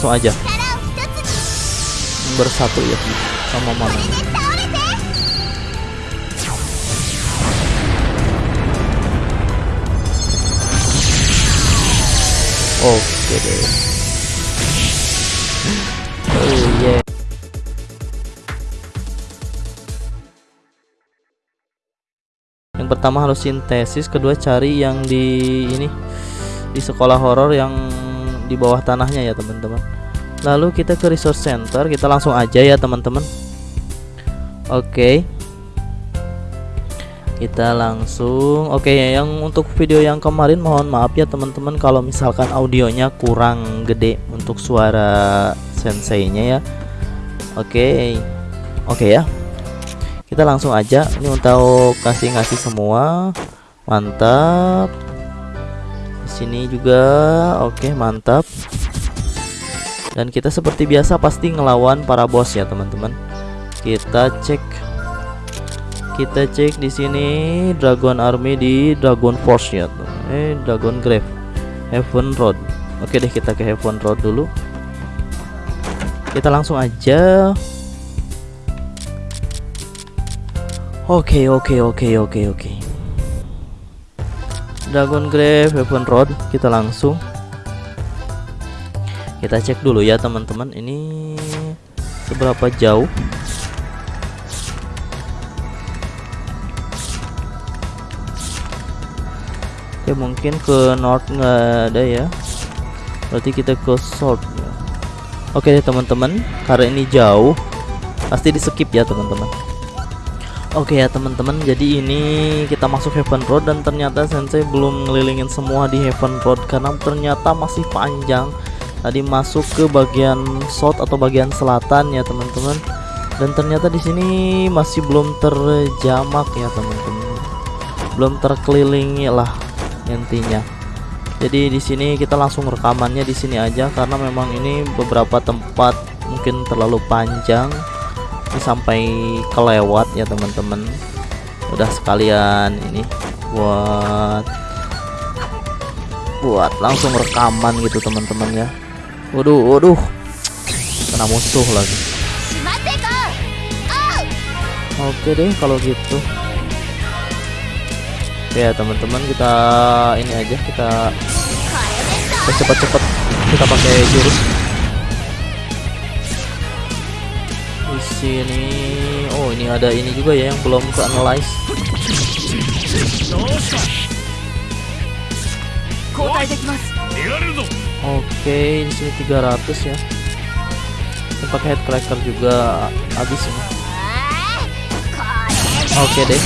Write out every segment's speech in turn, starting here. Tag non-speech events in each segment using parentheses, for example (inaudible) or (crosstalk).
langsung aja. Bersatu ya sama mana? Oke deh. (laughs) Oh yeah. Yang pertama harus sintesis kedua cari yang di ini di sekolah horor yang di bawah tanahnya ya teman-teman. Lalu kita ke resource center kita langsung aja ya teman-teman. Oke. Kita langsung oke yang untuk video yang kemarin mohon maaf ya teman-teman kalau misalkan audionya kurang gede untuk suara senseinya ya. Oke. Oke ya. Kita langsung aja ini untuk kasih ngasih semua. Mantap sini juga. Oke mantap. Dan kita seperti biasa pasti ngelawan para bos ya teman-teman. Kita cek kita cek di sini Dragon Army di Dragon Force ya eh Dragon Grave. Heaven Road. Oke deh kita ke Heaven Road dulu. Kita langsung aja. Oke oke oke oke oke Dragon Grave Heaven Road. Kita langsung. Kita cek dulu ya teman-teman. Ini seberapa jauh? Oke mungkin ke north nggak ada ya. Berarti kita ke south ya. Oke teman-teman. Karena ini jauh pasti di skip ya teman-teman Oke ya teman-teman. Jadi ini kita masuk Heaven Road dan ternyata Sensei belum ngelilingin semua di Heaven Road karena ternyata masih panjang. Tadi masuk ke bagian south atau bagian selatan ya teman-teman. Dan ternyata di sini masih belum terjamak ya teman-teman. Belum terkelilingi lah intinya. Jadi di sini kita langsung rekamannya di sini aja karena memang ini beberapa tempat mungkin terlalu panjang sampai kelewat ya teman-teman. Udah sekalian ini buat buat langsung rekaman gitu teman-teman ya. Waduh waduh. Kena musuh lagi. Oke deh kalau gitu. Ya teman-teman kita ini aja kita cepat-cepat kita pakai jurus sini. Oh ini ada ini juga ya yang belum ke analyze oke di sini 300 ya. Pakai head cracker juga habis ini. Oke deh.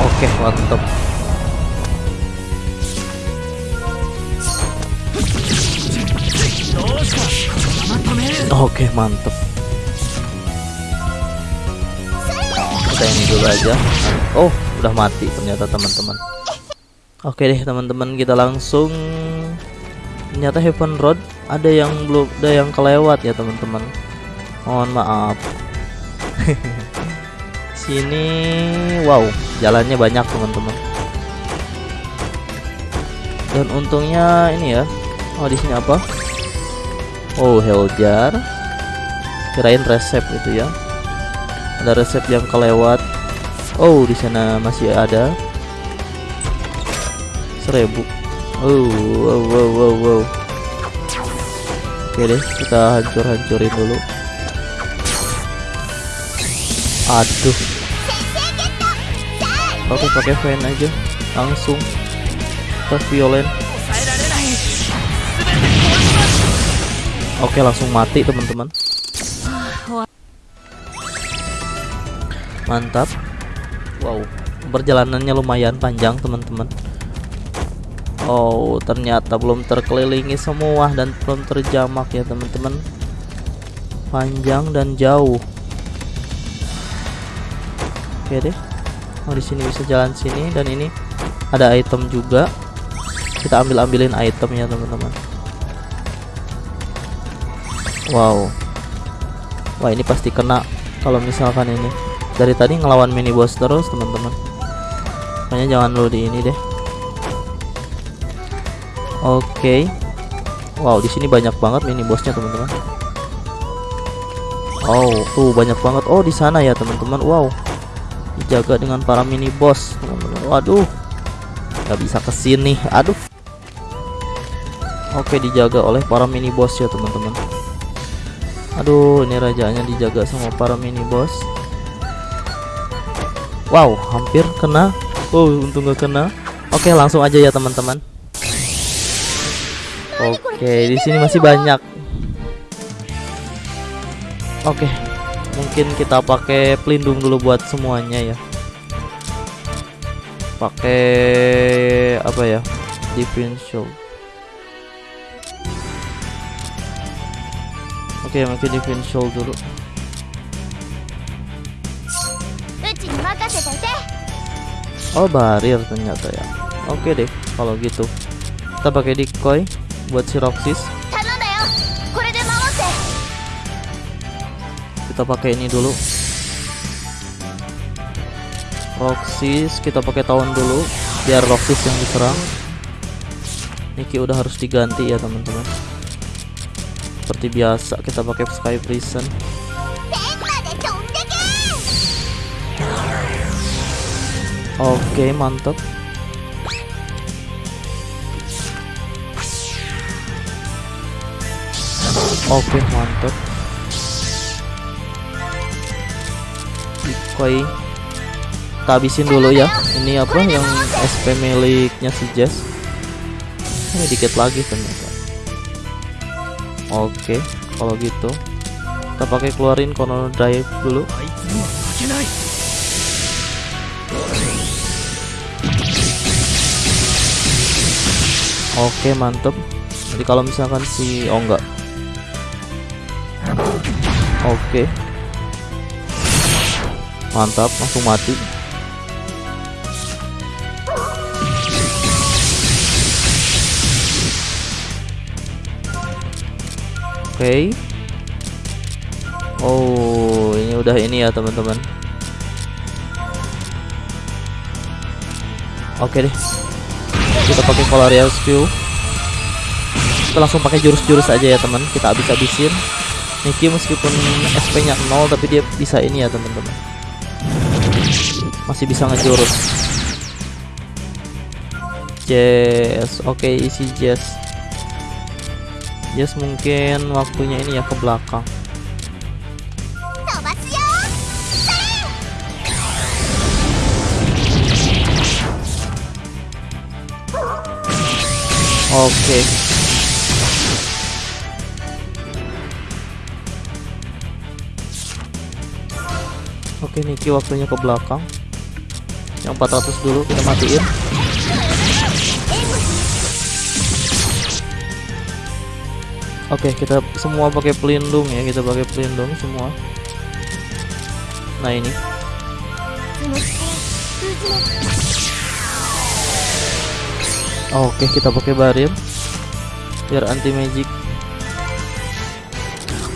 Oke mantap Oke mantep. Kita ini dulu aja. Oh udah mati ternyata teman-teman. Oke deh teman-teman kita langsung. Ternyata Heaven Road ada yang belum ada yang kelewat ya teman-teman. Mohon maaf. (laughs) Sini wow jalannya banyak teman-teman. Dan untungnya ini ya. Oh di sini apa Oh Heljar kirain resep itu ya. Ada resep yang kelewat. Oh di sana masih ada. Seribu. Oh wow wow wow wow. Oke deh kita hancur-hancurin dulu. Aduh. Oke pakai fan aja langsung. Ke violent Oke langsung mati teman-teman. Mantap. Wow perjalanannya lumayan panjang teman-teman. Oh ternyata belum terkelilingi semua dan belum terjamak ya teman-teman. Panjang dan jauh. Oke deh. Oh di sini bisa jalan sini dan ini ada item juga. Kita ambil ambilin item ya teman-teman Wow Wah ini pasti kena Kalau misalkan ini Dari tadi ngelawan mini boss terus teman-teman Makanya jangan dulu di ini deh Oke. Wow, di sini banyak banget mini bosnya, teman-teman. Oh, tuh banyak banget. Oh, di sana ya, teman-teman. Wow. Dijaga dengan para mini boss, teman-teman. Waduh. Gak bisa ke sini. Aduh. Oke, dijaga oleh para mini boss ya, teman-teman. Aduh, ini rajanya dijaga sama para mini boss. Wow, hampir kena. Oh, untung gak kena. Oke, langsung aja ya, teman-teman. Oke, di sini masih banyak. Oke, mungkin kita pakai pelindung dulu buat semuanya ya. Pakai apa ya? Differential. Oke, mungkin defense Vinsoul dulu. Oh, barrier ternyata ya. Oke deh, kalau gitu. Kita pakai decoy buat si Roxis. Kita pakai ini dulu. Roxis kita pakai tahun dulu biar Roxis yang diserang Niki udah harus diganti ya teman-teman seperti biasa kita pakai sky prison. Oke mantap. Oke mantap. Ikoi kita habisin dulu ya. Ini apa yang SP miliknya si Jess? Ini dikit lagi tentu Oke, okay, kalau gitu kita pakai keluarin konon Drive dulu. Oke, okay, mantep. Jadi kalau misalkan si oh enggak. Oke. Mantap, langsung mati. Oke. Oh ini udah ini ya teman-teman. Oke deh. Kita pakai Colarial Spew kita langsung pakai jurus-jurus aja ya teman. Kita habis-habisin. Niki meskipun SP nya 0 tapi dia bisa ini ya teman-teman. Masih bisa ngejurus. Jess oke isi Jess yes mungkin waktunya ini ya ke belakang. Oke okay. oke. Okay, Niki waktunya ke belakang. Yang 400 dulu kita matiin. Oke, okay, kita semua pakai pelindung ya, kita pakai pelindung semua. Nah, ini. Oke, okay, kita pakai barir. Biar anti magic.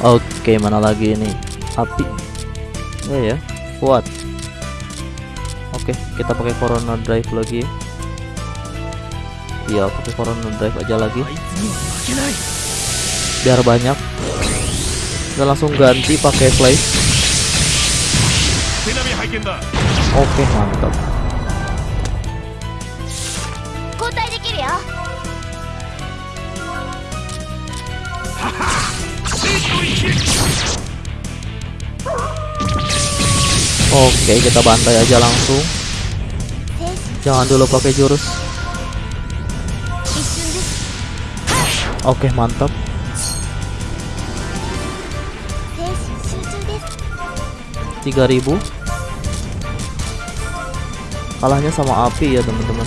Oke, okay, mana lagi ini? Api. Iya, ya ya, yeah. kuat. Oke, okay, kita pakai corona drive lagi. Iya, pakai corona drive aja lagi biar banyak. Kita langsung ganti pakai flash oke mantap. Oke kita bantai aja langsung. Jangan dulu pakai jurus. Oke mantap. 3000 kalahnya sama api ya teman-teman.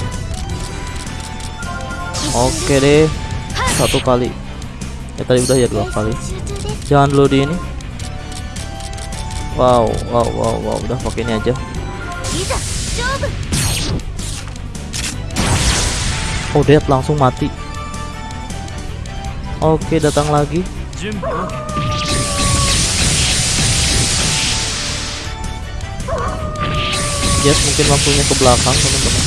Oke deh satu kali. Ya tadi udah ya dua kali. Jangan dulu di ini. Wow wow wow wow. Udah pakai ini aja. Oh dead langsung mati. Oke datang lagi. jet mungkin waktunya ke belakang teman-teman.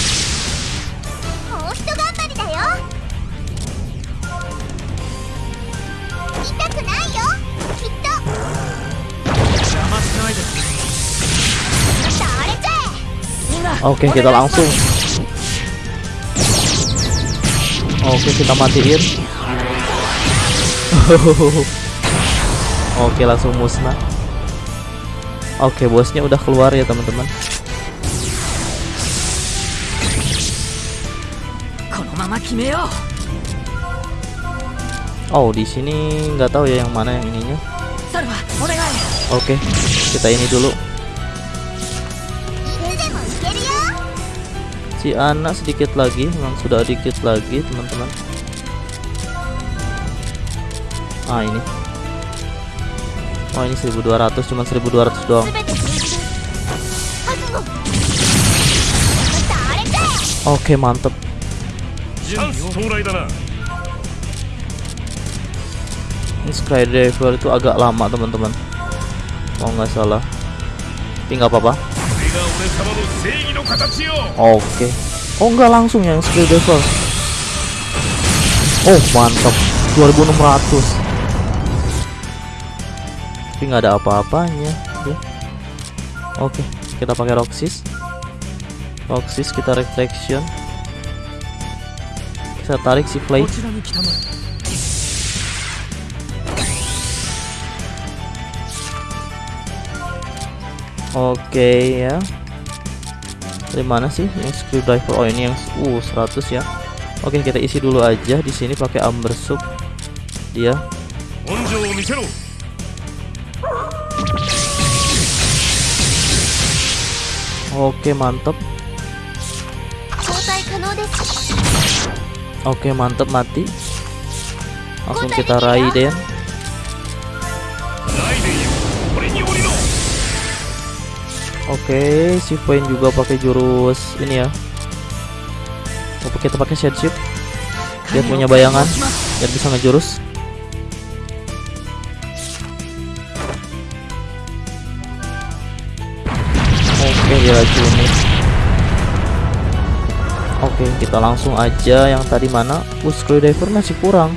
Oke okay, kita langsung. Oke kita matiin. (laughs) Oke langsung musnah. Oke bosnya udah keluar ya teman-teman. Oh, di sini nggak tahu ya yang mana yang ininya. Oke, okay, kita ini dulu. Si anak sedikit lagi, memang sudah dikit lagi, teman-teman. Ah, ini. Oh, ini 1200, cuma 1200 doang. Oke, okay, mantep. チャンス到来だな Ini Skydiver itu agak lama, teman-teman. Oh, nggak salah. Tapi nggak apa-apa. これが俺様の正義の形よ Oke. Oh, nggak langsung yang Skydiver. Oh, mantap. 2600. Tapi nggak ada apa-apanya. ya. Oke, kita pakai Roxys. Roxys kita retraction. Kita tarik si play. Oke okay, ya. Dari mana sih yang screwdriver? Oh ini yang uh 100 ya. Oke, okay, kita isi dulu aja di sini pakai amber soup. Dia. Oke, okay, mantap. Oke mantep mati. Langsung kita Raiden Oke si Shifuin juga pakai jurus ini ya. Oke kita pakai shade shift Dia punya bayangan Dan bisa ngejurus. Oke dia racunin. Oke okay, kita langsung aja yang tadi mana? Uh screwdriver masih kurang.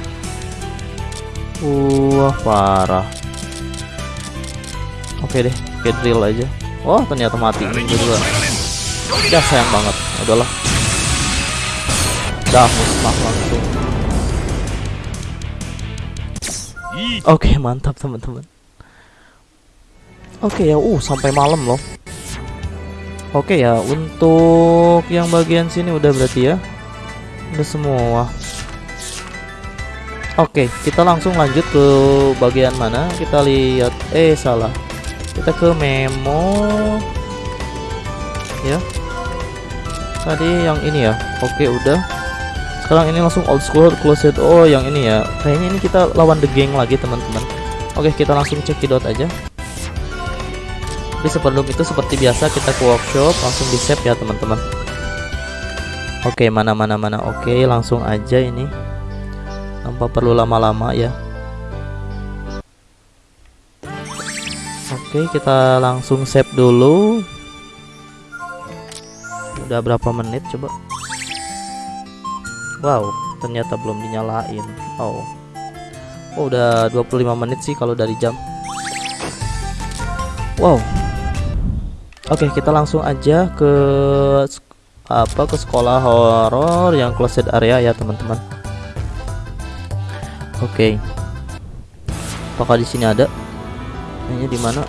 Wah parah. Oke okay deh Kita drill aja. Oh ternyata mati. Juga Ya sayang banget. Udahlah. Dah musnah langsung. Oke okay, mantap teman-teman. Oke okay, ya uh sampai malam loh. Oke ya, untuk yang bagian sini udah berarti ya. Udah semua. Oke, kita langsung lanjut ke bagian mana? Kita lihat. Eh salah. Kita ke memo. Ya. Tadi yang ini ya. Oke udah. Sekarang ini langsung old school closet. Oh yang ini ya. Kayaknya ini kita lawan the gang lagi teman-teman. Oke kita langsung cekidot aja. Tapi sebelum itu seperti biasa kita ke workshop langsung di save ya teman-teman. Oke mana mana mana. Oke langsung aja ini. Tanpa perlu lama-lama ya. Oke kita langsung save dulu. Udah berapa menit coba? Wow, ternyata belum dinyalain. Oh. Oh, udah 25 menit sih kalau dari jam. Wow. Oke, kita langsung aja ke apa ke sekolah horor yang closed area ya, teman-teman. Oke. Apakah di sini ada? Kayaknya di mana?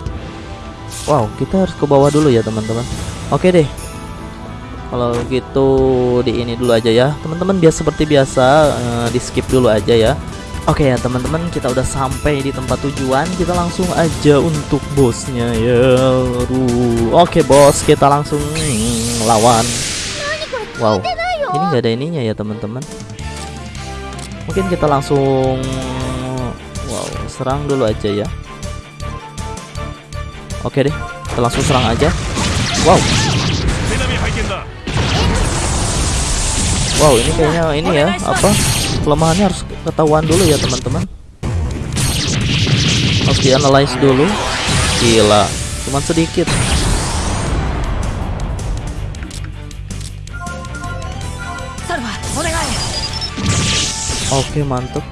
Wow, kita harus ke bawah dulu ya, teman-teman. Oke deh. Kalau gitu di ini dulu aja ya Teman-teman biar seperti biasa eh, Di skip dulu aja ya Oke ya teman-teman kita udah sampai di tempat tujuan. Kita langsung aja untuk bosnya ya. Aduh. Oke bos kita langsung lawan. Wow. Ini nggak ada ininya ya teman-teman. Mungkin kita langsung Wow serang dulu aja ya. Oke deh kita langsung serang aja. Wow. Wow ini kayaknya ini ya apa? kelemahannya harus ketahuan dulu ya teman-teman. Oke, analyze dulu. Gila cuman sedikit. Oke mantep.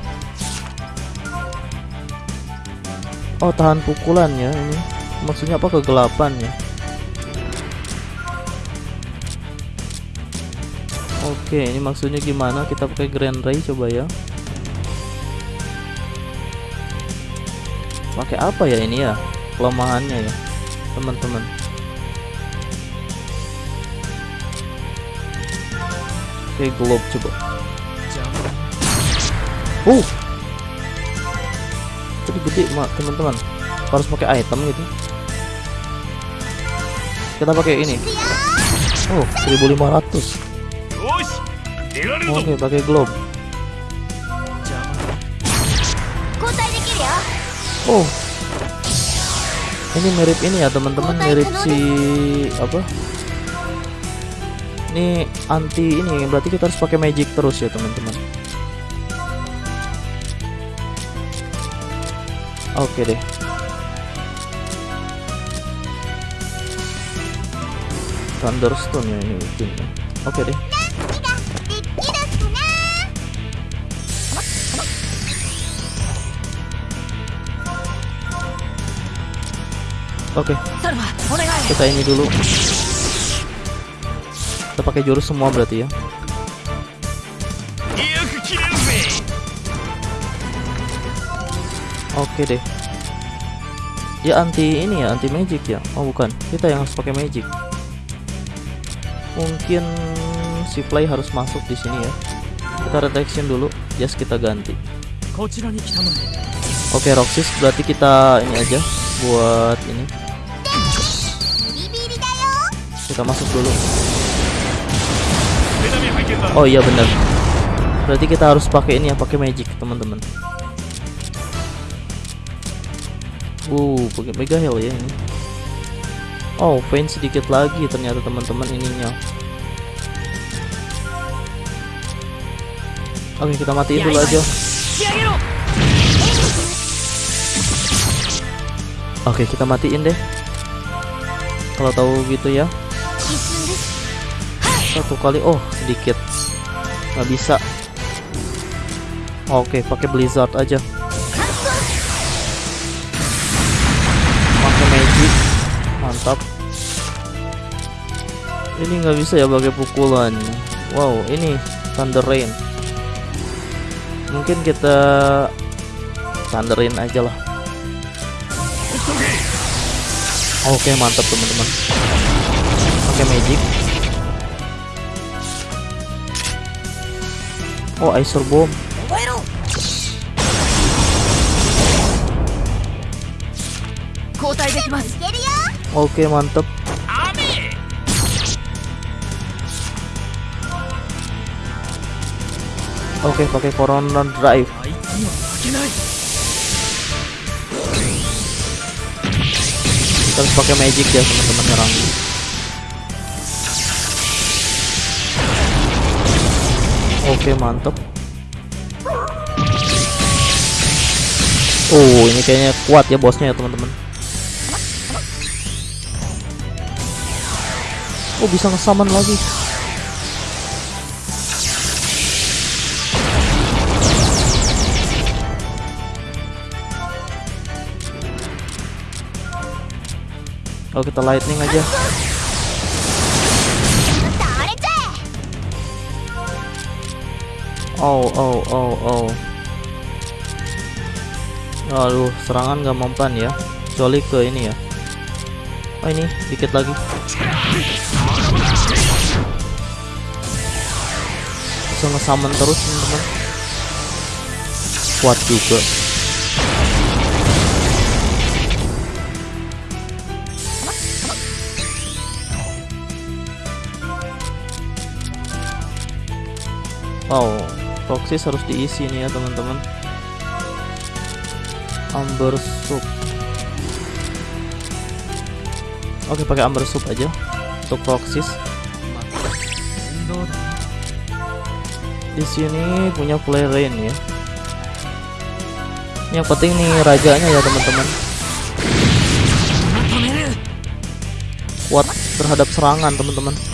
Oh tahan pukulannya ini. Maksudnya apa? Kegelapan ya? Oke, ini maksudnya gimana? Kita pakai Grand Ray coba ya. Pakai apa ya ini ya? Kelemahannya ya, teman-teman. Oke, globe coba. Oh. Jadi gede, mak teman-teman. Harus pakai item gitu. Kita pakai ini. Oh, 1500. よし出られるぞ Oke, pakai globe. 交代できるよ Oh. Ini mirip ini ya, teman-teman, mirip si apa? Ini anti ini, berarti kita harus pakai magic terus ya, teman-teman. Oke deh. Thunderstone ya ini mungkin. ya. Oke deh. Oke. Okay. Kita ini dulu. Kita pakai jurus semua berarti ya. Oke okay deh. Dia anti ini ya, anti magic ya. Oh bukan, kita yang harus pakai magic. Mungkin si play harus masuk di sini ya. Kita redaction dulu, just kita ganti. Oke, okay, Roxis berarti kita ini aja buat ini. Kita masuk dulu. Oh iya bener. Berarti kita harus pakai ini ya pakai magic teman-teman. Uh pakai mega heal ya ini. Oh pain sedikit lagi ternyata teman-teman ininya. Oke kita matiin dulu aja. Oke, kita matiin deh. Kalau tahu gitu ya. Satu kali. Oh, sedikit. Gak bisa. Oke, pakai Blizzard aja. Pakai Magic. Mantap. Ini nggak bisa ya pakai pukulan. Wow, ini Thunder Rain. Mungkin kita Thunderin aja lah. oke okay, mantap teman-teman. Oke okay, magic. Oh Acer bomb. Oke okay, mantap. Oke okay, pakai corona drive. Harus pakai magic ya, teman-teman nyerang. Oke, mantep. Oh, ini kayaknya kuat ya bosnya ya, teman-teman. Oh, bisa ngesaman lagi. kalau kita lightning aja. Oh oh oh oh. Aduh serangan gak mempan ya. Kecuali ke ini ya. Oh ini dikit lagi. Bisa nge-summon terus teman-teman. Kuat juga. Wow, toksis harus diisi nih ya teman-teman. Amber soup. Oke, pakai amber soup aja untuk toksis. Di sini punya Flaren ya. Yang penting nih rajanya ya teman-teman. Kuat terhadap serangan teman-teman.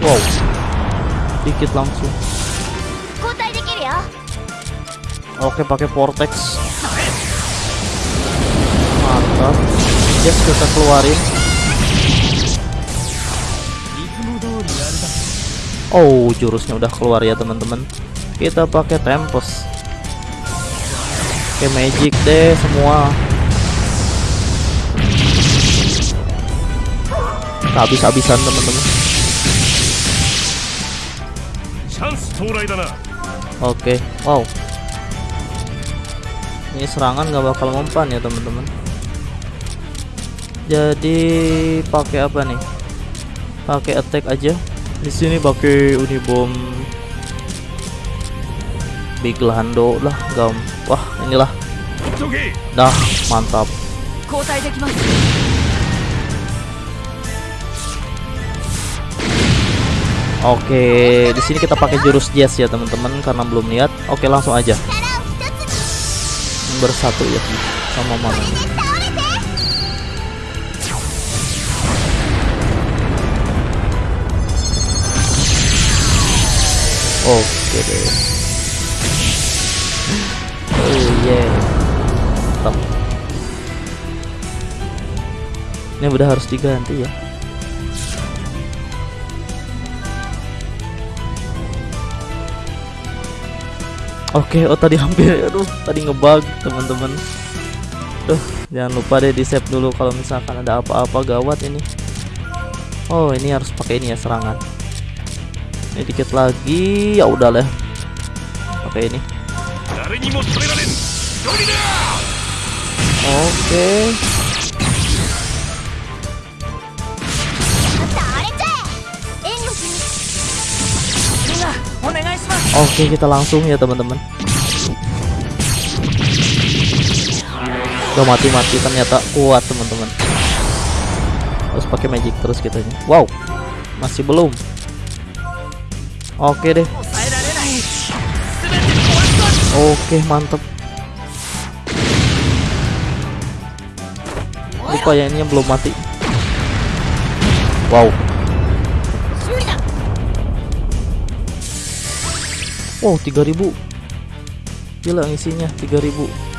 Wow. Dikit langsung. Ya. Oke, pakai vortex. Mantap. Yes, kita keluarin. Oh, jurusnya udah keluar ya, teman-teman. Kita pakai tempest. Oke, magic deh semua. Habis-habisan, teman-teman. Oke, okay. wow. Ini serangan nggak bakal mempan ya teman-teman. Jadi pakai apa nih? Pakai attack aja. Di sini pakai unibom Big Lando lah, gam. Wah, inilah. Dah, mantap. Oke, di sini kita pakai jurus Jazz ya teman-teman karena belum lihat. Oke, langsung aja. Bersatu ya sama mana? Oke deh. Oh yeah. Stop. Ini udah harus diganti ya. Oke, okay, oh tadi hampir aduh, tadi ngebug, teman-teman. Duh, jangan lupa deh di-save dulu kalau misalkan ada apa-apa gawat ini. Oh, ini harus pakai ini ya serangan. Ini dikit lagi, ya udah lah. Oke ini. Oke. Oke, kita langsung ya, teman-teman. Gak mati-mati ternyata kuat, teman-teman. Terus pakai magic terus kita gitu. Wow. Masih belum. Oke deh. Oke, mantep. Lupa ya ini yang belum mati. Wow, Wow 3000 Gila isinya 3000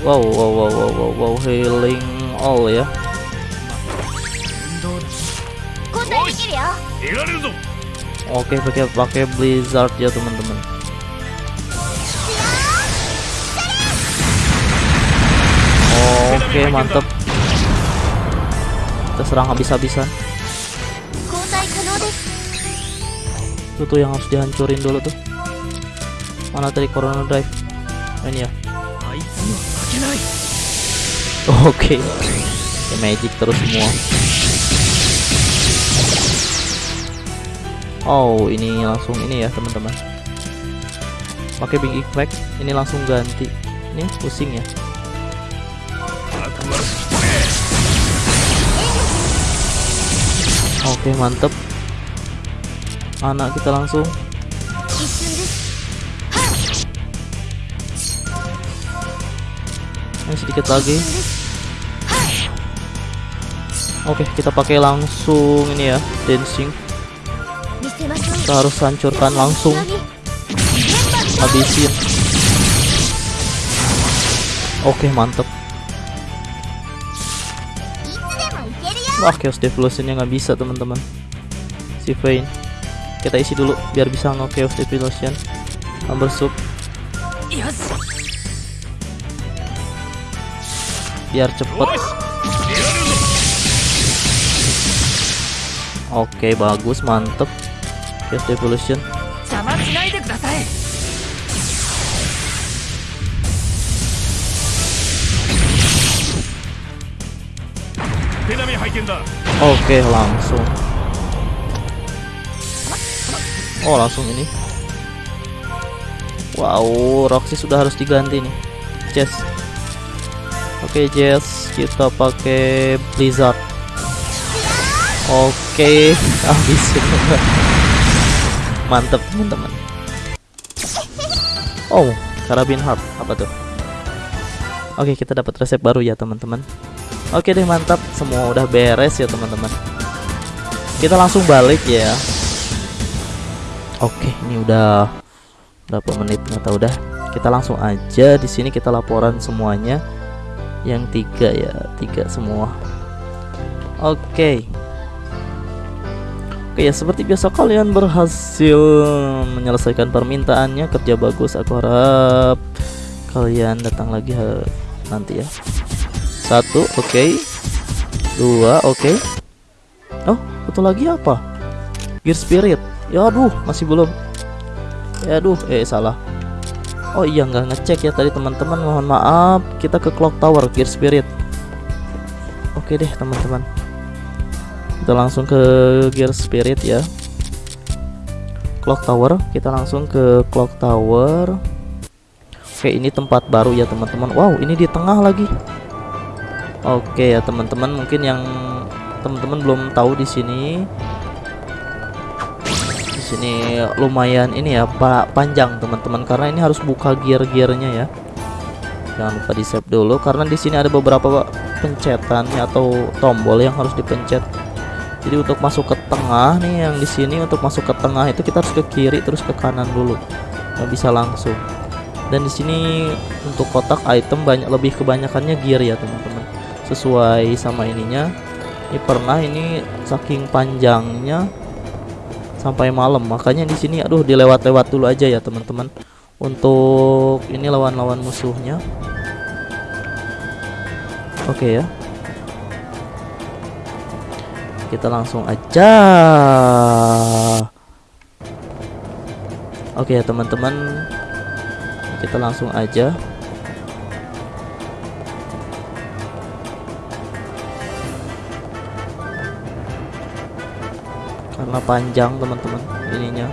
Wow wow wow wow wow, wow. healing all ya. Oke pakai pakai blizzard ya teman-teman. Oke mantap Kita serang habis-habisan. itu tuh yang harus dihancurin dulu tuh. Mana tadi corona drive? Ini ya. Oke. Okay. ya, magic terus semua. Oh ini langsung ini ya teman-teman. Pakai big Effect ini langsung ganti. Ini pusing ya. Oke okay, mantep anak kita langsung. Ini sedikit lagi. Oke kita pakai langsung ini ya dancing. Kita harus hancurkan langsung. Habisin. Oke mantep. Wah chaos devolutionnya nggak bisa teman-teman. Si Vayne kita isi dulu biar bisa no chaos depilation number sub. Biar cepet. Oke bagus mantep. Chaos evolution Oke langsung. Oh, langsung ini. Wow, Roxy sudah harus diganti nih. Jess. Oke, Jess, kita pakai Blizzard. Oke, (laughs) habisin. Mantep, teman-teman. Oh, karabin heart apa tuh? Oke, kita dapat resep baru ya, teman-teman. Oke deh mantap semua udah beres ya teman-teman kita langsung balik ya Oke ini udah berapa menit? Nggak tahu dah. Kita langsung aja. Di sini kita laporan semuanya. Yang tiga ya tiga semua. Oke. Oke ya seperti biasa kalian berhasil menyelesaikan permintaannya. Kerja bagus aku harap kalian datang lagi nanti ya. Satu oke. Dua oke. Oh satu lagi apa? Gear spirit ya aduh masih belum. Ya aduh eh salah. Oh iya nggak ngecek ya tadi teman-teman. Mohon maaf kita ke clock tower gear spirit. Oke deh teman-teman. Kita langsung ke gear spirit ya. Clock tower kita langsung ke clock tower. Oke ini tempat baru ya teman-teman. Wow ini di tengah lagi. Oke ya teman-teman mungkin yang teman-teman belum tahu di sini sini lumayan ini ya pak panjang teman-teman. Karena ini harus buka gear-gearnya ya. Jangan lupa di save dulu karena di sini ada beberapa pencetannya atau tombol yang harus dipencet. Jadi untuk masuk ke tengah nih yang di sini untuk masuk ke tengah itu kita harus ke kiri terus ke kanan dulu. Nggak bisa langsung. Dan di sini untuk kotak item banyak lebih kebanyakannya gear ya teman-teman. Sesuai sama ininya. Ini pernah ini saking panjangnya sampai malam. Makanya di sini aduh dilewat-lewat dulu aja ya teman-teman. Untuk ini lawan-lawan musuhnya. Oke ya. Kita langsung aja. Oke ya teman-teman. Kita langsung aja karena panjang teman-teman ininya.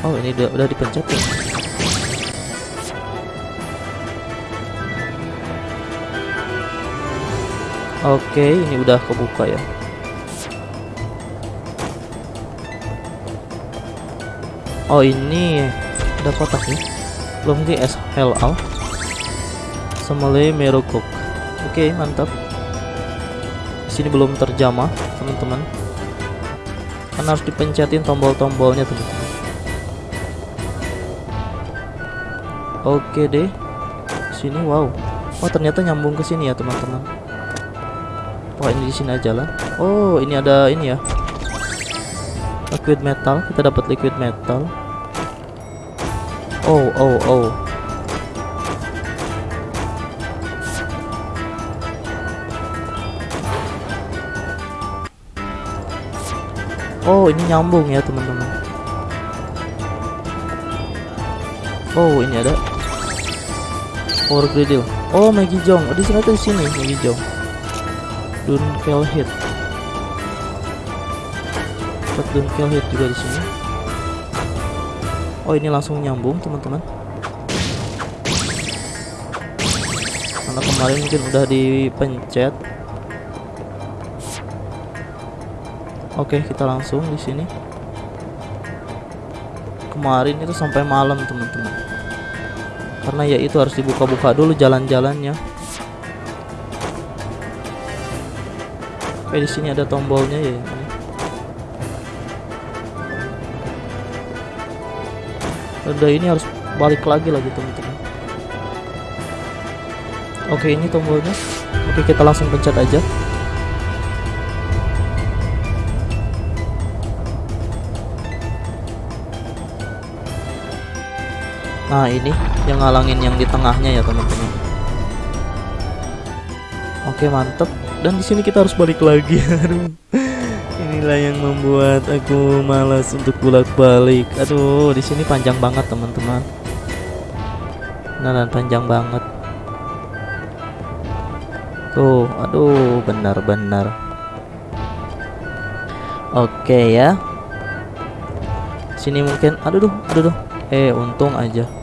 Oh ini udah, udah dipencet ya? Oke ini udah kebuka ya. Oh ini ada kotak nih. Belum di SLA Semele Merokok oke mantap. Di sini belum terjamah teman-teman kan harus dipencetin tombol-tombolnya teman-teman oke deh. Sini wow. Oh ternyata nyambung ke sini ya teman-teman. Wah ini di sini aja lah. Oh ini ada ini ya. Liquid metal. Kita dapat liquid metal. Oh oh oh Oh ini nyambung ya teman-teman. Oh ini ada. Power Griddle Oh Maggie Jong. Oh, di sini tuh di sini Maggie Jong. Dunkel Hit Dapat Dunkel Hit juga di sini. Oh ini langsung nyambung teman-teman. Karena kemarin mungkin udah dipencet Oke, kita langsung di sini. Kemarin itu sampai malam, teman-teman. Karena ya itu harus dibuka-buka dulu jalan-jalannya. Oke, di sini ada tombolnya ya. Udah ini harus balik lagi lagi, teman-teman. Oke, ini tombolnya. Oke, kita langsung pencet aja. Nah ini yang ngalangin yang di tengahnya ya teman-teman. Oke mantep. Dan di sini kita harus balik lagi. (laughs) Aduh. Inilah yang membuat aku malas untuk bolak-balik. Aduh, di sini panjang banget teman-teman. Nah, dan panjang banget. Tuh, aduh, benar-benar. Oke ya. Sini mungkin, aduh, duh, aduh, duh. Eh, untung aja.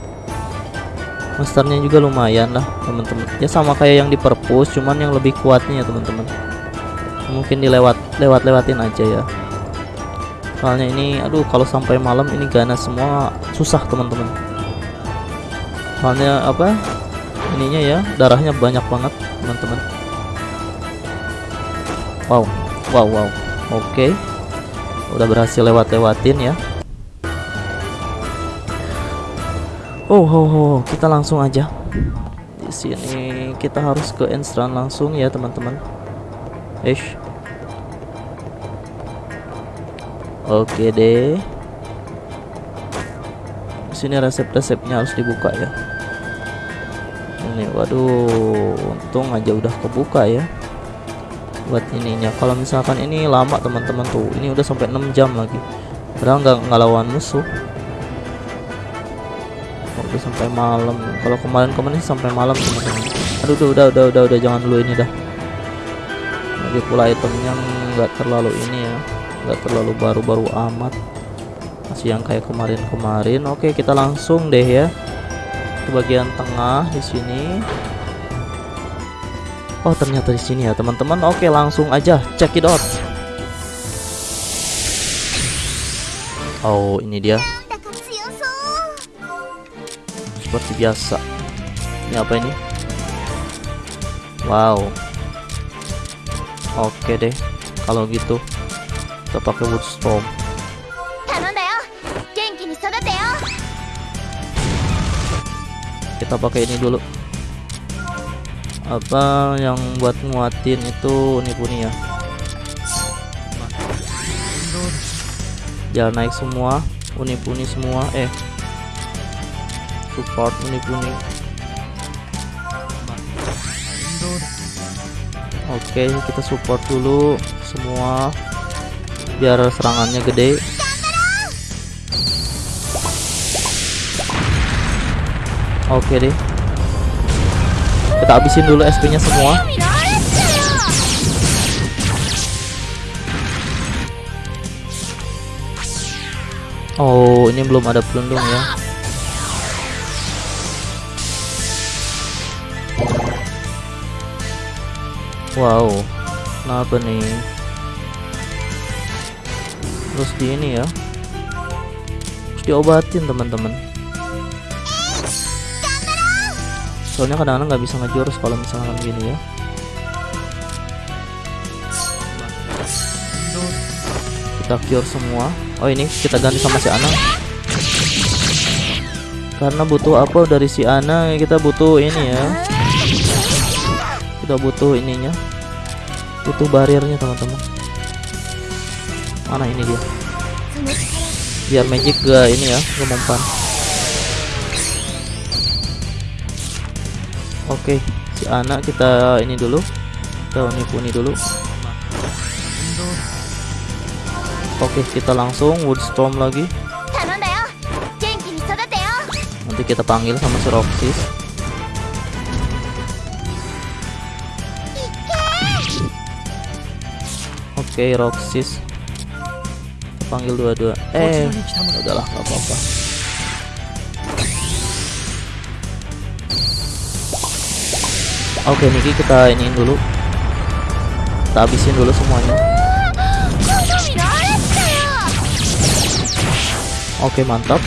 Monsternya juga lumayan lah, teman-teman. Ya sama kayak yang di perpus, cuman yang lebih kuatnya ya, teman-teman. Mungkin dilewat lewat-lewatin aja ya. Soalnya ini, aduh, kalau sampai malam ini ganas semua susah, teman-teman. Soalnya apa? Ininya ya, darahnya banyak banget, teman-teman. Wow, wow, wow. Oke. Udah berhasil lewat-lewatin ya. Oh, oh, oh, kita langsung aja. Di sini. ini kita harus ke Enstran langsung ya teman-teman. Ish Oke deh. Sini resep-resepnya harus dibuka ya. Ini waduh untung aja udah kebuka ya. Buat ininya. Kalau misalkan ini lama teman-teman tuh. Ini udah sampai 6 jam lagi. Padahal nggak ngelawan musuh waktu sampai malam. Kalau kemarin-kemarin sampai malam teman-teman. Aduh tuh, udah udah udah udah jangan dulu ini dah. Lagi pula itemnya nggak terlalu ini ya. Nggak terlalu baru-baru amat. Masih yang kayak kemarin-kemarin. Oke kita langsung deh ya. Ke bagian tengah di sini. Oh ternyata di sini ya teman-teman. Oke langsung aja. Check it out. Oh ini dia seperti biasa. Ini apa ini? Wow. Oke deh kalau gitu kita pakai wood storm. Kita pakai ini dulu. Apa yang buat nguatin itu Unipuni ya? Jangan naik semua Unipuni semua. Eh support unik unik. oke okay, kita support dulu semua biar serangannya gede. Oke okay deh. Kita habisin dulu SP nya semua. Oh ini belum ada pelindung ya. Wow, kenapa nih? Terus di ini ya, terus diobatin teman-teman. Soalnya kadang-kadang nggak bisa ngejurus kalau misalkan gini ya. Kita cure semua. Oh ini kita ganti sama si Ana. Karena butuh apa dari si Ana kita butuh ini ya kita butuh ininya. Butuh barirnya teman-teman. Mana ini dia? Biar magic ga ini ya gak mempan oke okay, si anak kita ini dulu. Kita unipuni dulu. Oke okay, kita langsung woodstorm lagi. Nanti kita panggil sama si Roxy. Oke, okay, Roxis. Panggil dua-dua. Eh, udahlah, apa-apa. Oke, okay, Niki kita iniin dulu. Kita habisin dulu semuanya. Oke, okay, mantap.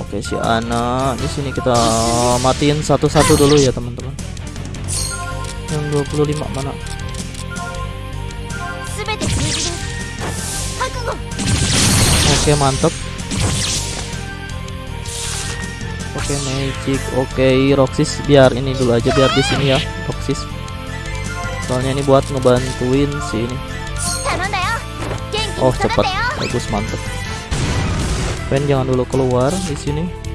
Oke, si Ana di sini kita matiin satu-satu dulu ya, teman-teman. 25 mana? Oke okay, mantep. Oke okay, magic. Oke okay, Roxis biar ini dulu aja biar di sini ya Roxis. Soalnya ini buat ngebantuin si ini. Oh cepat bagus mantep. Pen jangan dulu keluar di sini.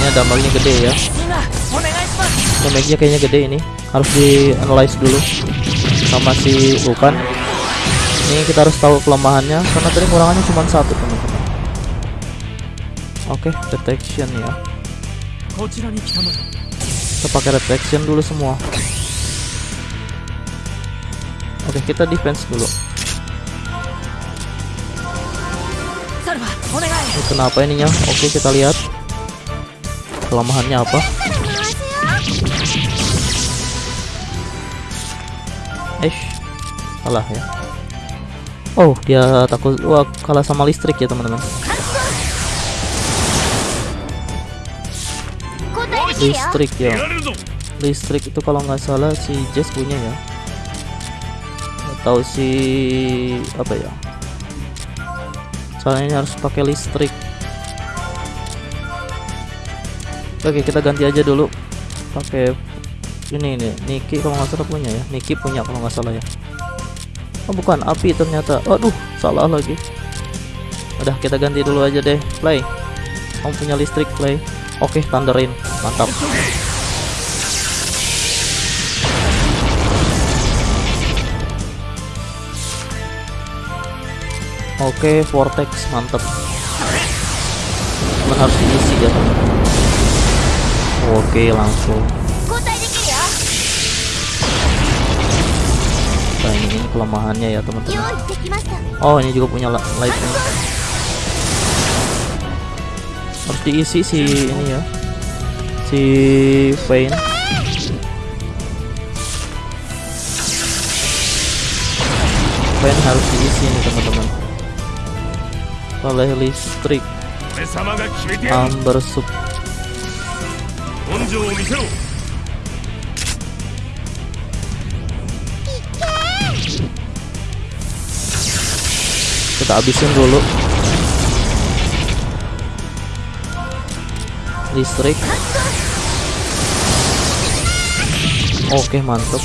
kayaknya dampaknya gede ya. Damage-nya kayaknya gede ini. Harus di analyze dulu sama si bukan ini kita harus tahu kelemahannya karena tadi kurangannya cuma satu teman-teman. Oke okay, detection ya. Kita pakai detection dulu semua. Oke okay, kita defense dulu. Ini kenapa ininya? Oke kita lihat kelemahannya apa? Eh salah ya. Oh dia takut wah kalah sama listrik ya teman-teman. Listrik ya. Listrik itu kalau nggak salah si Jess punya ya. Atau si apa ya. Soalnya ini harus pakai listrik. Oke kita ganti aja dulu. Pakai ini nih Niki kalau nggak salah punya ya. Niki punya kalau nggak salah ya. Oh bukan. Api ternyata. Aduh salah lagi. Udah kita ganti dulu aja deh. Play. Kamu punya listrik play. Oke thunderin. Mantap. Oke, vortex. Mantep. Cuman harus diisi ya oke langsung. Nah ini kelemahannya ya teman-teman. Oh ini juga punya light harus diisi si ini ya. Si Vayne. vein harus diisi nih teman-teman. Oleh listrik. Amber sub 根性を見せろ kita habisin dulu listrik oke mantep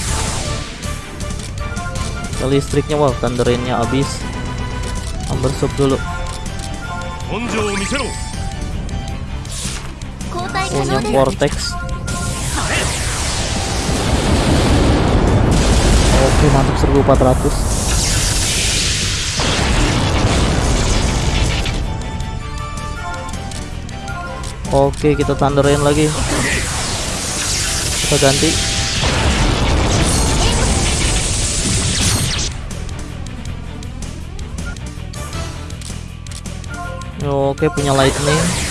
Ya, listriknya wow thunderinnya habis amber sup dulu 根性を見せろ交代可 punya vortex. Oke mantap 1400 Oke kita thunderin lagi. Kita ganti. Oke punya lightning.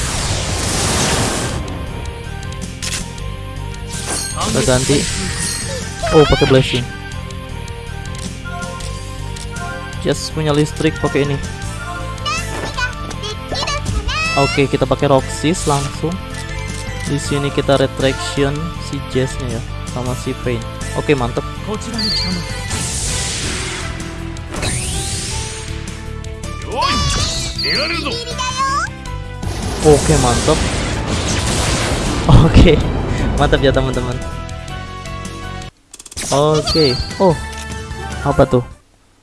kita ganti oh pakai blessing yes punya listrik pakai ini oke okay, kita pakai roxis langsung di sini kita retraction si jazznya ya sama si pain oke okay, mantep Oke okay, mantap. Oke, okay. mantap ya teman-teman. Oke, oh, apa tuh?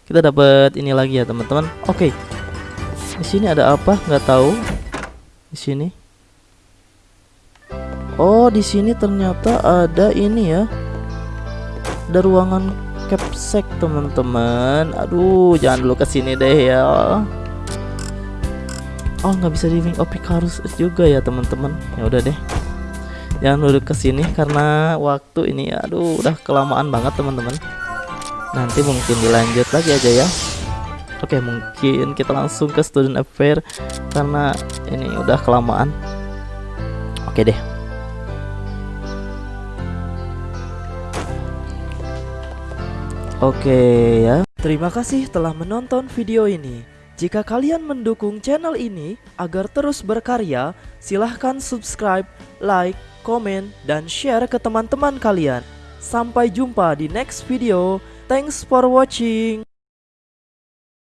Kita dapat ini lagi ya teman-teman. Oke, di sini ada apa? Nggak tahu. Di sini. Oh, di sini ternyata ada ini ya. Ada ruangan capsek teman-teman. Aduh, jangan dulu ke sini deh ya. Oh, nggak bisa di Wing of Icarus juga ya teman-teman. Ya udah deh. Jangan dulu ke sini karena waktu ini aduh udah kelamaan banget teman-teman. Nanti mungkin dilanjut lagi aja ya. Oke, mungkin kita langsung ke student affair karena ini udah kelamaan. Oke deh. Oke ya. Terima kasih telah menonton video ini. Jika kalian mendukung channel ini agar terus berkarya, silahkan subscribe, like, komen, dan share ke teman-teman kalian. Sampai jumpa di next video. Thanks for watching.